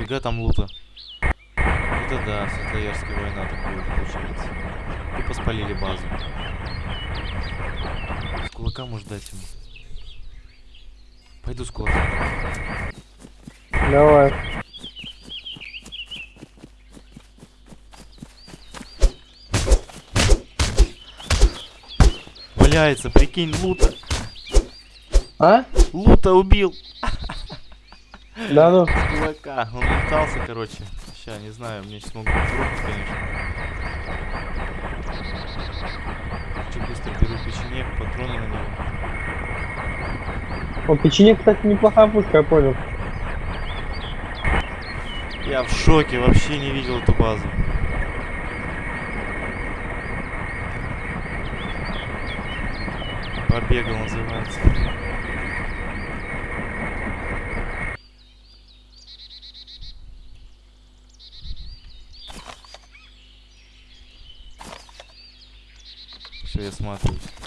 Нифига там лута. Это да, Светлоярская война будет, получается. Тупо спалили базу. С кулака может дать ему. Пойду с кулака. Давай. Валяется, прикинь, лута. А? Лута убил. Да ну. Кулака. Он летался, короче. Сейчас, не знаю, мне сейчас могут трогать, конечно. Хочу быстро беру печенек, патроны на него. О, печенек, кстати, неплохая пушка, я понял. Я в шоке, вообще не видел эту базу. Побегал называется. Все, я смотрюсь.